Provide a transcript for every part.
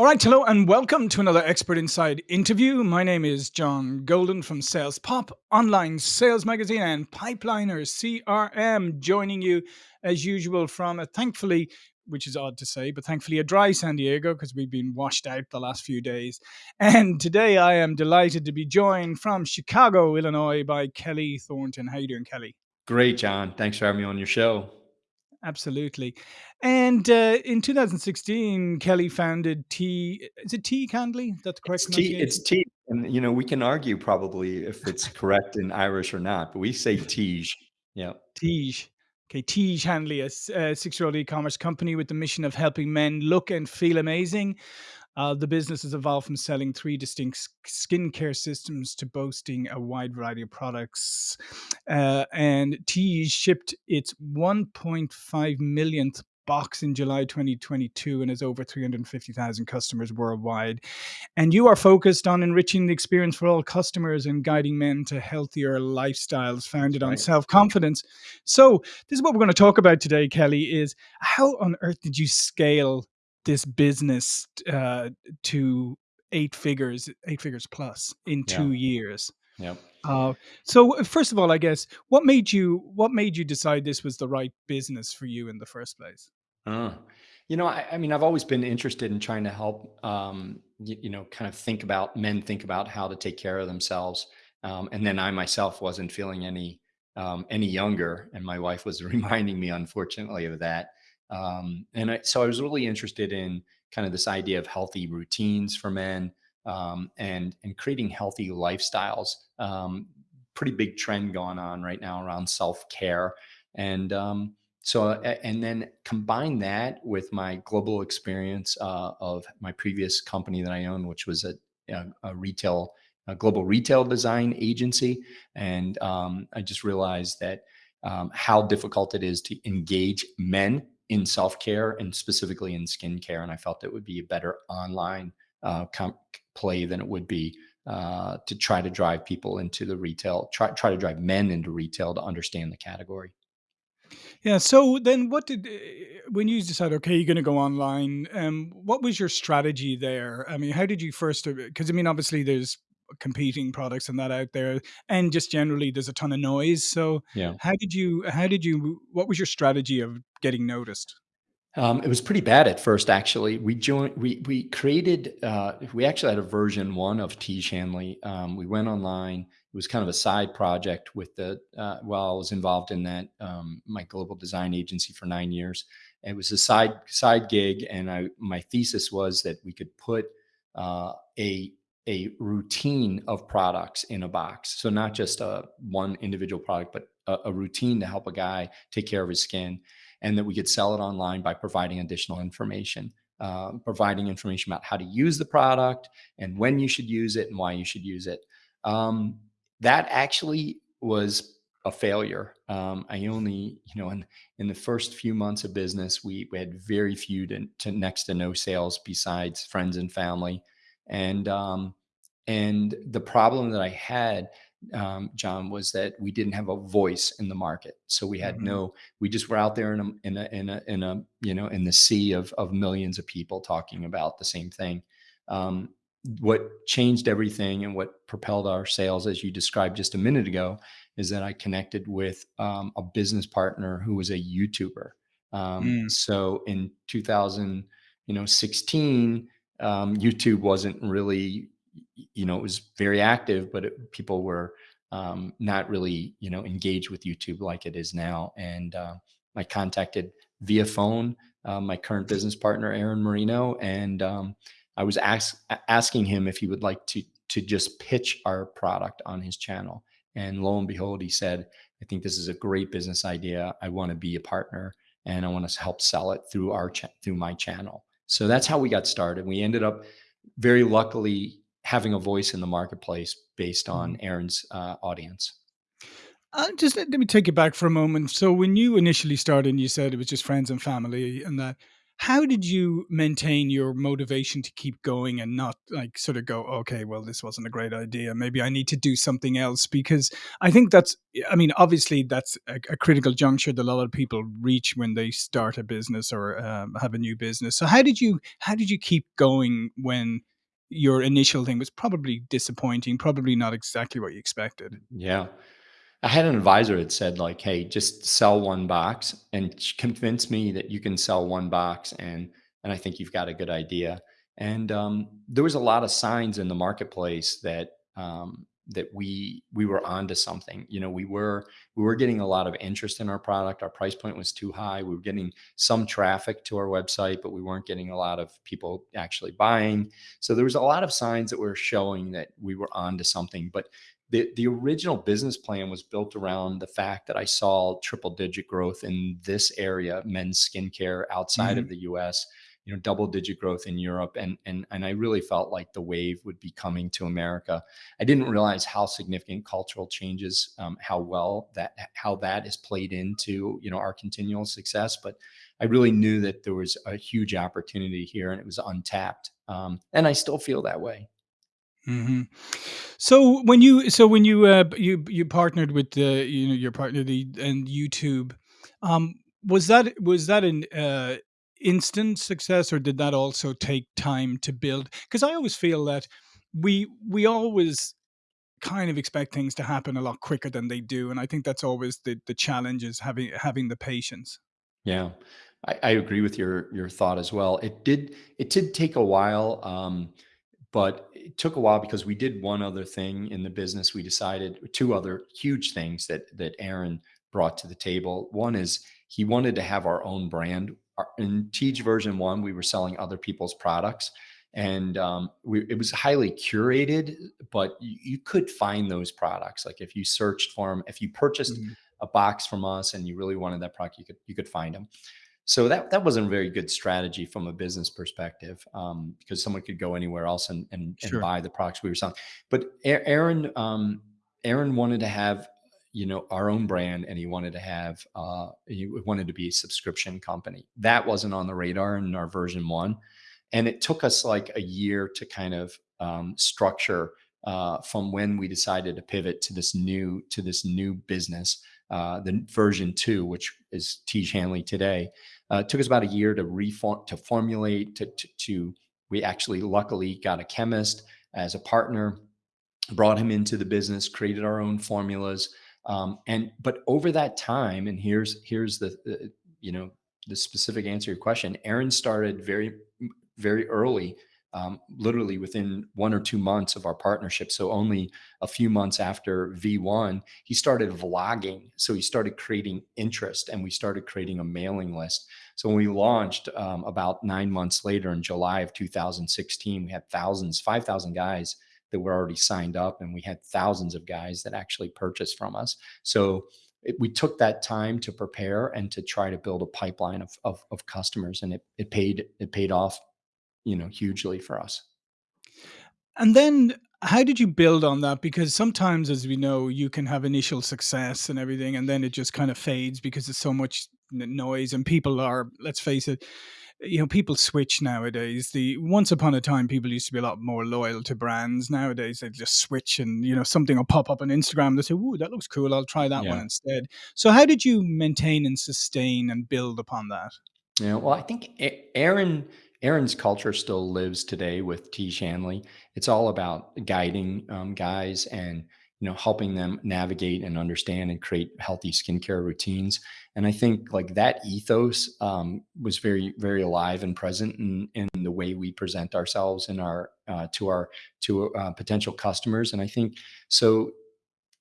All right, hello and welcome to another Expert Inside interview. My name is John Golden from Sales Pop, online sales magazine, and Pipeliner CRM, joining you as usual from a thankfully, which is odd to say, but thankfully a dry San Diego because we've been washed out the last few days. And today I am delighted to be joined from Chicago, Illinois by Kelley Thornton. How you doing, Kelley? Great, John. Thanks for having me on your show. Absolutely. And uh, in 2016, Kelley founded T. Is it T Candly? That's the correct It's tea. It's tea, and you know we can argue probably if it's correct in Irish or not, but we say tige. Yeah, Tige. Okay, Tiege Hanley, a six-year-old e-commerce company with the mission of helping men look and feel amazing. Uh, the business has evolved from selling three distinct skincare systems to boasting a wide variety of products. Uh, and Tiege shipped its 1.5 millionth box in July 2022 and has over 350,000 customers worldwide. And you are focused on enriching the experience for all customers and guiding men to healthier lifestyles founded on right. self-confidence. So, this is what we're going to talk about today, Kelley, is how on earth did you scale this business uh, to eight figures, eight figures plus in Yeah, 2 years? yeah. Uh, so uh, first of all, I guess what made you what made you decide this was the right business for you in the first place? Uh, you know, I, I mean, I've always been interested in trying to help, um, you, you know, kind of think about men think about how to take care of themselves. Um, and then I myself wasn't feeling any um, any younger, and my wife was reminding me, unfortunately, of that. Um, and I, so I was really interested in kind of this idea of healthy routines for men um, and and creating healthy lifestyles. Um, pretty big trend going on right now around self care, and um, so, and then combine that with my global experience uh, of my previous company that I owned, which was a, a, a retail, a global retail design agency. And um, I just realized that um, how difficult it is to engage men in self care and specifically in skincare. And I felt it would be a better online uh, play than it would be uh, to try to drive people into the retail, try, try to drive men into retail to understand the category. Yeah. So then, what did uh, when you decided? Okay, you're going to go online. Um, what was your strategy there? I mean, how did you first? Because I mean, obviously, there's competing products and that out there, and just generally, there's a ton of noise. So, Yeah. how did you? How did you? What was your strategy of getting noticed? Um, it was pretty bad at first, actually. We joined, we we created, uh, we actually had a version one of Tiege Hanley. Um, we went online. It was kind of a side project with the uh, while I was involved in that um, my global design agency for nine years. It was a side side gig, and I my thesis was that we could put uh, a a routine of products in a box. So not just a one individual product, but a, a routine to help a guy take care of his skin and that we could sell it online by providing additional information, uh, providing information about how to use the product and when you should use it and why you should use it. Um, that actually was a failure. Um, I only, you know, in in the first few months of business, we, we had very few to, to next to no sales besides friends and family, and um, and the problem that I had, um, John, was that we didn't have a voice in the market. So we had hmm no we just were out there in a in a in a, in a you know in the sea of of millions of people talking about the same thing. Um, what changed everything and what propelled our sales, as you described just a minute ago, is that I connected with um, a business partner who was a YouTuber. Um, Mm, so in 2000, you know, 16, um, YouTube wasn't really, you know, it was very active, but it, people were um, not really, you know, engaged with YouTube like it is now. And uh, I contacted via phone uh, my current business partner, Aaron Marino, and um, I was ask, asking him if he would like to to just pitch our product on his channel. And lo and behold, he said, "I think this is a great business idea. I want to be a partner, and I want to help sell it through our through my channel." So that's how we got started. We ended up very luckily having a voice in the marketplace based on mhm. Aaron's uh, audience. Uh, just let, let me take you back for a moment. So, when you initially started, and you said it was just friends and family, and that. How did you maintain your motivation to keep going and not like sort of go, okay, well, this wasn't a great idea. Maybe I need to do something else because I think that's, I mean, obviously that's a, a critical juncture that a lot of people reach when they start a business or um, have a new business. So how did you, how did you keep going when your initial thing was probably disappointing, probably not exactly what you expected? Yeah. I had an advisor that said like, "Hey, just sell one box and convince me that you can sell one box, and and I think you've got a good idea." And um, there was a lot of signs in the marketplace that um, that we we were onto something. You know, we were we were getting a lot of interest in our product. Our price point was too high. We were getting some traffic to our website, but we weren't getting a lot of people actually buying. So there was a lot of signs that were showing that we were onto something, but the the original business plan was built around the fact that I saw triple digit growth in this area, men's skincare outside hmm of the US, you know, double digit growth in Europe. And and and I really felt like the wave would be coming to America. I didn't realize how significant cultural changes, um, how well that how that is played into, you know, our continual success. But I really knew that there was a huge opportunity here and it was untapped. Um, and I still feel that way. Hmm So when you so when you uh, you you partnered with the you know your partner the and YouTube, um, was that was that an uh, instant success or did that also take time to build? Because I always feel that we we always kind of expect things to happen a lot quicker than they do, and I think that's always the the challenge is having having the patience. Yeah, I, I agree with your your thought as well. It did it did take a while, um, but it took a while because we did one other thing in the business. We decided two other huge things that that Aaron brought to the table. One is he wanted to have our own brand. In Tiege version one, we were selling other people's products, and um, we, it was highly curated. But you, you could find those products, like if you searched for them, if you purchased Mhm. a box from us and you really wanted that product, you could you could find them. So that that wasn't a very good strategy from a business perspective um, because someone could go anywhere else and and and buy the products we were selling. But Aaron um, Aaron wanted to have you know our own brand and he wanted to have uh, he wanted to be a subscription company. That wasn't on the radar in our version one, and it took us like a year to kind of um, structure uh, from when we decided to pivot to this new to this new business uh, the version two, which is Tiege Hanley today. Uh, took us about a year to reform, to formulate, to, to, to, we actually luckily got a chemist as a partner, brought him into the business, created our own formulas. Um, and, but over that time, and here's, here's the, the, you know, the specific answer to your question, Aaron started very, very early um, literally within one or two months of our partnership. So only a few months after V1, he started vlogging. So he started creating interest and we started creating a mailing list. So when we launched um, about nine months later in July of 2016, we had thousands, 5,000 guys that were already signed up and we had thousands of guys that actually purchased from us. So it, we took that time to prepare and to try to build a pipeline of, of, of customers and it, it paid, it paid off, you know, hugely for us. And then how did you build on that? Because sometimes, as we know, you can have initial success and everything, and then it just kind of fades because there's so much noise and people are, let's face it, you know, people switch nowadays. The once upon a time, people used to be a lot more loyal to brands. Nowadays, they just switch, and you know, something will pop up on Instagram. They say, "Ooh, that looks cool. I'll try that one instead." So, how did you maintain and sustain and build upon that? Yeah, well, I think Aaron Aaron's culture still lives today with Tiege Hanley. It's all about guiding um, guys and you know helping them navigate and understand and create healthy skincare routines. And I think like that ethos um, was very very alive and present in, in the way we present ourselves in our uh, to our to uh, potential customers. And I think so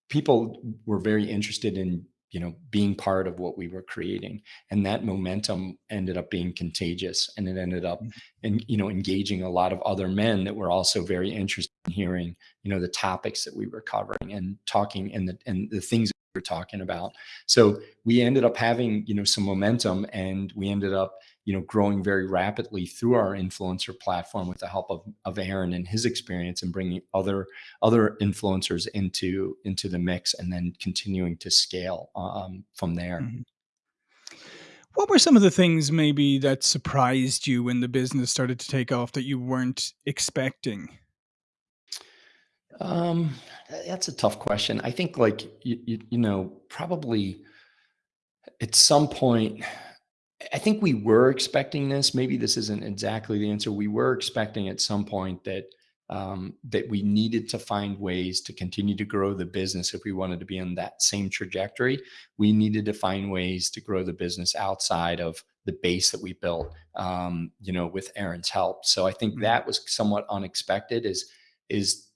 people were very interested in you know being part of what we were creating. And that momentum ended up being contagious and it ended up mm-hmm. and you know engaging a lot of other men that were also very interested in hearing you know the topics that we were covering and talking and the and the things we were talking about. So we ended up having you know some momentum and we ended up you know growing very rapidly through our influencer platform with the help of, of aaron and his experience and bringing other other influencers into into the mix and then continuing to scale um, from there Mhm. What were some of the things maybe that surprised you when the business started to take off that you weren't expecting? Um, that's a tough question. I think, like, you you you know, probably at some point I think we were expecting this, maybe this isn't exactly the answer. We were expecting at some point that, um, that we needed to find ways to continue to grow the business if we wanted to be on that same trajectory. We needed to find ways to grow the business outside of the base that we built, um, you know, with Aaron's help. So I think Mhm. that was somewhat unexpected is is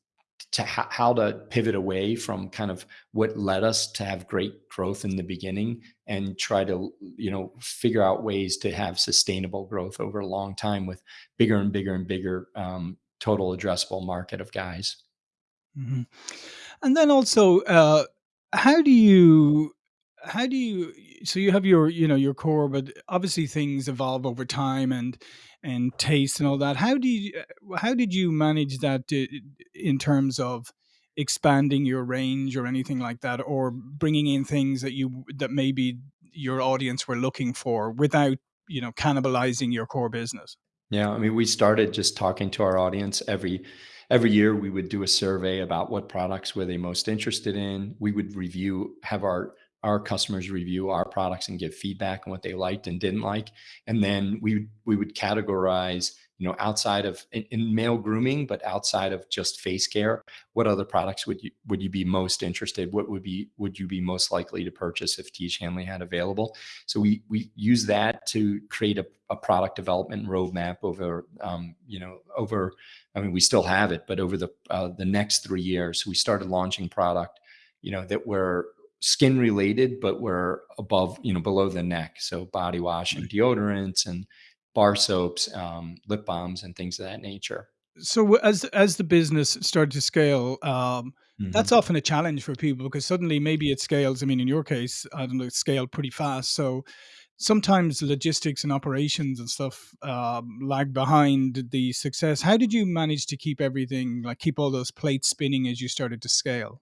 to how to pivot away from kind of what led us to have great growth in the beginning and try to, you know, figure out ways to have sustainable growth over a long time with bigger and bigger and bigger, um, total addressable market of guys. Mhm. And then also, uh, how do you how do you so you have your, you know, your core, but obviously things evolve over time and and taste and all that. How do you uh, how did you manage that in terms of expanding your range or anything like that, or bringing in things that you that maybe your audience were looking for without, you know, cannibalizing your core business? Yeah, I mean, we started just talking to our audience every every year we would do a survey about what products were they most interested in. We would review have our our customers review our products and give feedback on what they liked and didn't like. And then we we would categorize, you know, outside of in, in male grooming, but outside of just face care, what other products would you would you be most interested? What would be would you be most likely to purchase if Tiege Hanley had available? So we we use that to create a, a product development roadmap over um, you know over I mean we still have it, but over the uh, the next three years we started launching product you know that were skin related but were above you know below the neck so body wash and deodorants and bar soaps um, lip balms and things of that nature. So as as the business started to scale, um, that's hmm often a challenge for people because suddenly maybe it scales. I mean, in your case, I don't know, it scaled pretty fast. So sometimes logistics and operations and stuff um, lag behind the success. How did you manage to keep everything like keep all those plates spinning as you started to scale?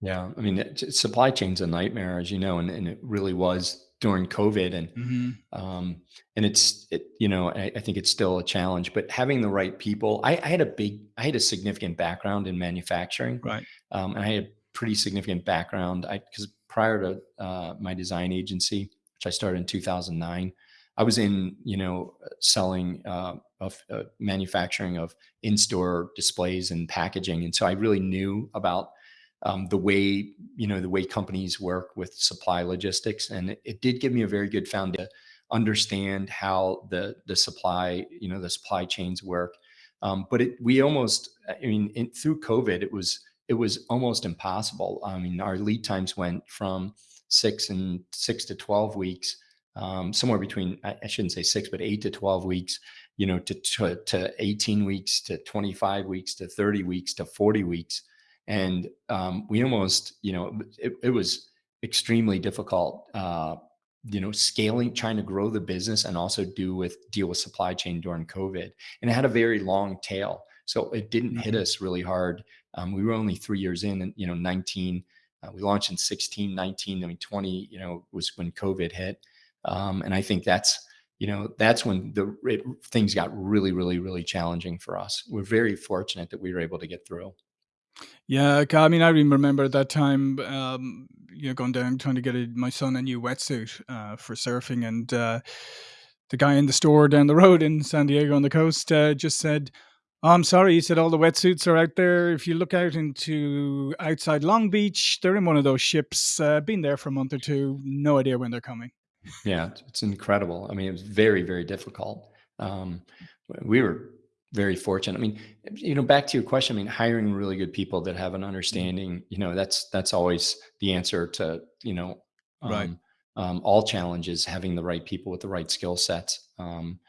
Yeah, I mean, it, supply chain's a nightmare, as you know, and, and it really was during COVID, and Mhm. um, and it's it, you know, I, I think it's still a challenge. But having the right people, I, I had a big, I had a significant background in manufacturing, Right. um, and I had a pretty significant background. I because prior to uh, my design agency, which I started in 2009, I was in you know selling uh, of uh, manufacturing of in-store displays and packaging, and so I really knew about um, the way you know the way companies work with supply logistics and it, it did give me a very good foundation to understand how the the supply you know the supply chains work. Um, but it, we almost i mean in, through covid it was it was almost impossible. I mean our lead times went from six and six to 12 weeks um, somewhere between I, I shouldn't say six but eight to 12 weeks you know to, to to 18 weeks to 25 weeks to 30 weeks to 40 weeks and um, we almost you know it, it was extremely difficult uh, you know scaling trying to grow the business and also do with deal with supply chain during covid and it had a very long tail so it didn't hit Mhm. us really hard. Um, we were only three years in and you know 19 uh, we launched in 16 19 i mean 20 you know was when covid hit. Um, and i think that's you know that's when the it, things got really really really challenging for us. We're very fortunate that we were able to get through Yeah, I mean, I even remember that time, um, you know, going down trying to get a my son a new wetsuit, uh, for surfing, and, uh, the guy in the store down the road in San Diego on the coast, uh, just said, "Oh, I'm sorry," he said, "all the wetsuits are out there. If you look out into outside Long Beach, they're in one of those ships, uh, been there for a month or 2, no idea when they're coming." Yeah, it's it's incredible. I mean, it was very, very difficult. Um, we were very fortunate. I mean, you know, back to your question, I mean, hiring really good people that have an Mhm. understanding, you know, that's that's always the answer to, you know, Right. um, um, all challenges, having the right people with the right skill sets. Um,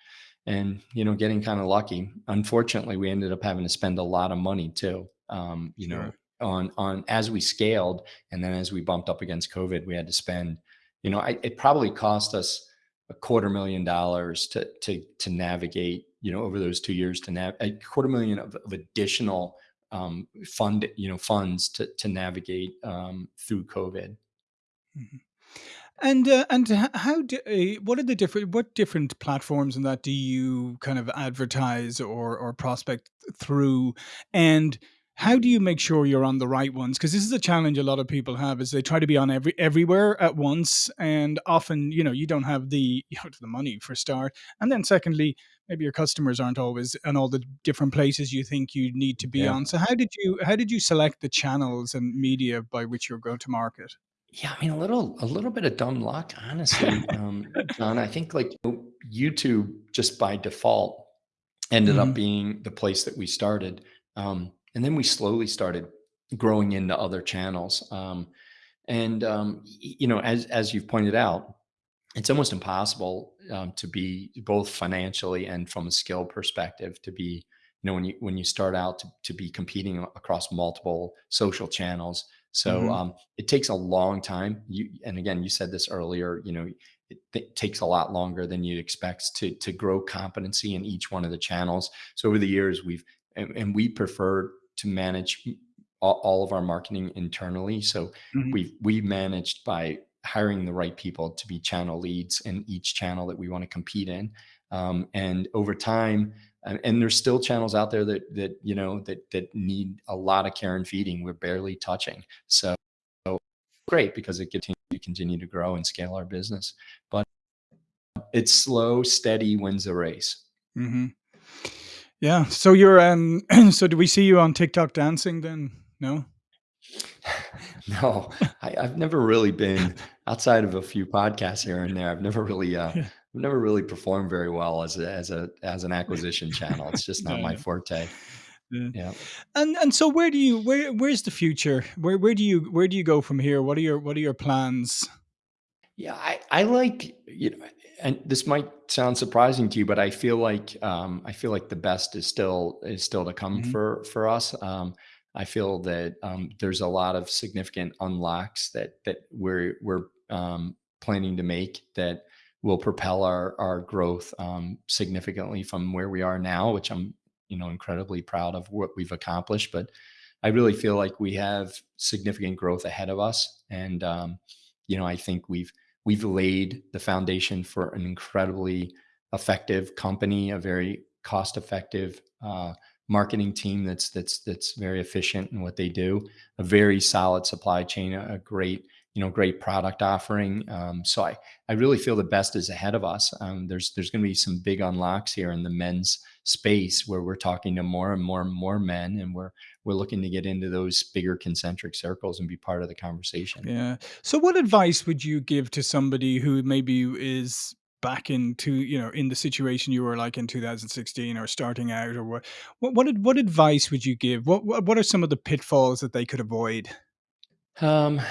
and you know getting kind of lucky unfortunately we ended up having to spend a lot of money too um, you know on on as we scaled and then as we bumped up against covid we had to spend you know I, it probably cost us a quarter million dollars to to to navigate you know over those two years to nav a quarter million of, of additional um, fund you know funds to to navigate um, through covid Mhm. And, uh, and how do uh, what are the different what different platforms and that do you kind of advertise or or prospect through? And how do you make sure you're on the right ones? Because this is a challenge a lot of people have is they try to be on every everywhere at once, and often, you know, you don't have the you know, the money for start. And then secondly, maybe your customers aren't always on all the different places you think you need to be Yeah. on. So how did you how did you select the channels and media by which you're going to market? Yeah, I mean, a little a little bit of dumb luck, honestly, um, John. I think like YouTube just by default ended up Mhm, being the place that we started, um, and then we slowly started growing into other channels. Um, and um, you know, as as you've pointed out, it's almost impossible um, to be both financially and from a skill perspective to be you know when you when you start out to, to be competing across multiple social channels. So mhm, um, it takes a long time. You and again you said this earlier you know it, it takes a lot longer than you'd expect to to grow competency in each one of the channels. So over the years we've and, and we prefer to manage all, of our marketing internally so mhm. we we managed by hiring the right people to be channel leads in each channel that we want to compete in. Um, and over time, and, and there's still channels out there that that you know that that need a lot of care and feeding. We're barely touching. So so great because it continues to continue to grow and scale our business. But it's slow, steady wins the race. Mhm. Yeah. So you're um so do we see you on TikTok dancing then? No? no, I, I've never really been outside of a few podcasts here and there. I've never really, uh, Yeah. I've never really performed very well as a, as a as an acquisition channel. It's just not No, my no. forte. Yeah. Yeah. And and so where do you where where's the future? Where where do you where do you go from here? What are your what are your plans? Yeah, I, I like you know, and this might sound surprising to you, but I feel like um, I feel like the best is still is still to come Mhm. for for us. Um, I feel that um, there's a lot of significant unlocks that that we're we're um, planning to make that will propel our our growth um, significantly from where we are now, which I'm you know incredibly proud of what we've accomplished. But I really feel like we have significant growth ahead of us, and um, you know I think we've we've laid the foundation for an incredibly effective company, a very cost effective uh, marketing team that's that's that's very efficient in what they do, a very solid supply chain, a, great you know great product offering. Um, so I I really feel the best is ahead of us. Um, there's there's going to be some big unlocks here in the men's space where we're talking to more and more and more men, and we're we're looking to get into those bigger concentric circles and be part of the conversation. Yeah. So what advice would you give to somebody who maybe is back into, you know, in the situation you were like in 2016 or starting out or what what what, what advice would you give? What, what what are some of the pitfalls that they could avoid? Um,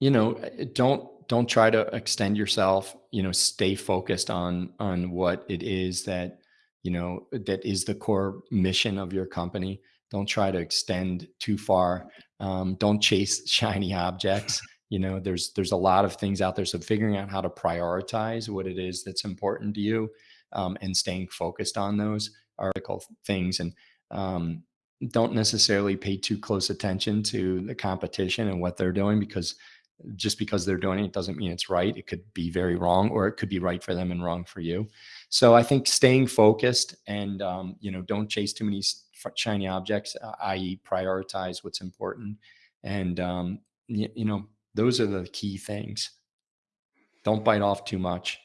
you know, uh, don't don't try to extend yourself, you know, stay focused on on what it is that, you know, that is the core mission of your company. Don't try to extend too far. Um, don't chase shiny objects. You know, there's there's a lot of things out there. So figuring out how to prioritize what it is that's important to you um, and staying focused on those critical things. And um, don't necessarily pay too close attention to the competition and what they're doing because just because they're doing it doesn't mean it's right. It could be very wrong, or it could be right for them and wrong for you. So I think staying focused and um, you know don't chase too many shiny objects, uh, i.e., prioritize what's important, and um, you, you know those are the key things. Don't bite off too much.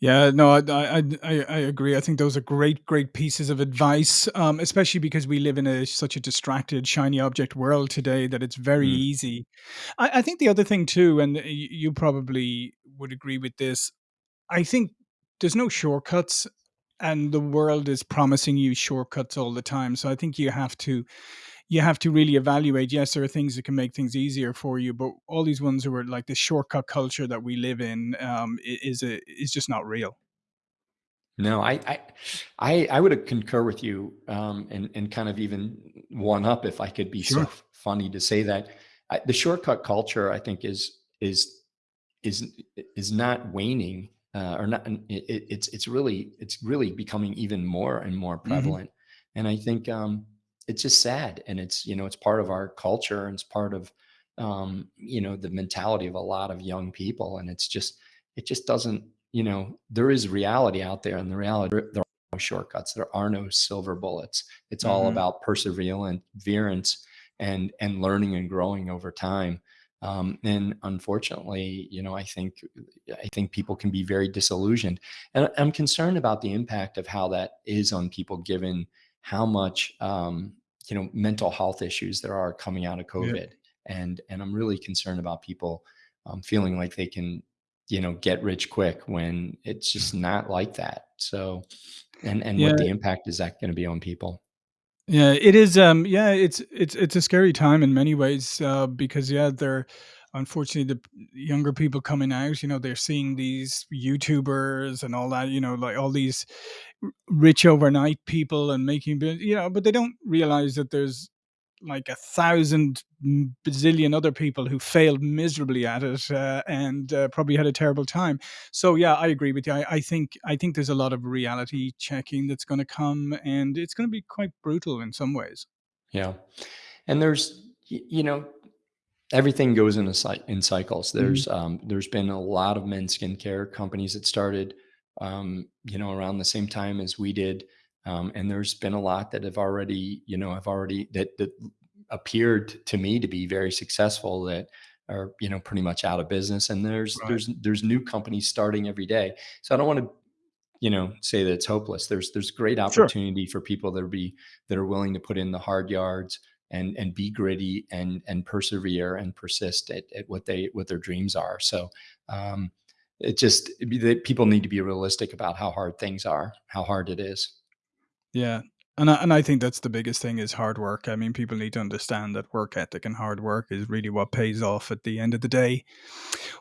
Yeah, no, I, I, I, I agree. I think those are great, great pieces of advice, um, especially because we live in a such a distracted, shiny object world today that it's very Mm. easy. I, I think the other thing too, and y- you probably would agree with this. I think there's no shortcuts, and the world is promising you shortcuts all the time. So I think you have to you have to really evaluate. Yes, there are things that can make things easier for you, but all these ones who are like the shortcut culture that we live in um, is a, is just not real. No, I I I I would concur with you, um, and and kind of even one up if I could be so Sure. f- funny to say that. I, the shortcut culture, I think, is is is is not waning, uh, or not. It, it- it's it's really it's really becoming even more and more Mhm. prevalent. And I think um, it's just sad, and it's you know it's part of our culture, and it's part of um, you know, the mentality of a lot of young people. And it's just, it just doesn't, you know, there is reality out there and the reality, there are no shortcuts. There are no silver bullets. It's all Mhm. about perseverance and, and learning and growing over time. Um, and unfortunately, you know, I think I think people can be very disillusioned, and I'm concerned about the impact of how that is on people, given how much um, you know mental health issues there are coming out of Yeah. COVID, and and I'm really concerned about people um, feeling like they can you know get rich quick when it's just not like that. So, and and Yeah. what the impact is that going to be on people? Yeah, it is, um yeah, it's it's it's a scary time in many ways, uh, because, yeah, they're unfortunately, the younger people coming out, you know, they're seeing these YouTubers and all that, you know, like, all these rich overnight people and making you know, but they don't realize that there's, like, a thousand bazillion other people who failed miserably at it, uh, and, uh, probably had a terrible time. So, yeah, I agree with you. I I think I think there's a lot of reality checking that's gonna come, and it's gonna be quite brutal in some ways. Yeah, and there's you know everything goes in a in cycles. Mhm. There's um, there's been a lot of men's skincare companies that started, um, you know, around the same time as we did, um, and there's been a lot that have already, you know, have already that that appeared to me to be very successful that are you know pretty much out of business. And there's Right. there's there's new companies starting every day. So I don't want to you know say that it's hopeless there's there's great Sure. opportunity for people that are be that are willing to put in the hard yards and and be gritty and and persevere and persist at, at what they what their dreams are so um it just it people need to be realistic about how hard things are how hard it is Yeah. And I and I think that's the biggest thing is hard work. I mean, people need to understand that work ethic and hard work is really what pays off at the end of the day.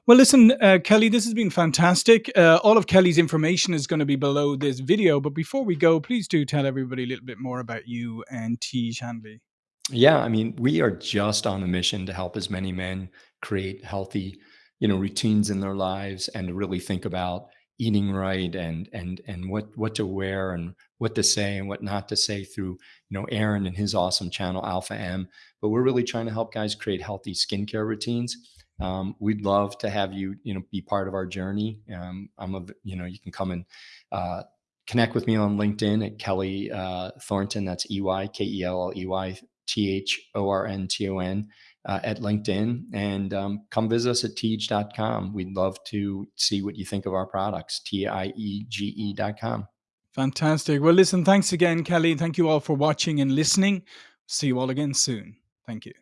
Well, listen, uh, Kelley, this has been fantastic. Uh, all of Kelley's information is going to be below this video. But before we go, please do tell everybody a little bit more about you and Tiege Hanley. Yeah, I mean, we are just on a mission to help as many men create healthy, you know, routines in their lives and to really think about eating right and and and what what to wear and what to say and what not to say through, you know, Aaron and his awesome channel Alpha M. But we're really trying to help guys create healthy skincare routines. Um, we'd love to have you, you know, be part of our journey. Um, I'm a, you know, you can come and uh, connect with me on LinkedIn at Kelley uh, Thornton. That's E Y K E L L E Y T H O R N T O N, uh, at LinkedIn and um, come visit us at tiege.com. We'd love to see what you think of our products, T I E G E.com. Fantastic. Well, listen, thanks again, Kelley. Thank you all for watching and listening. See you all again soon. Thank you.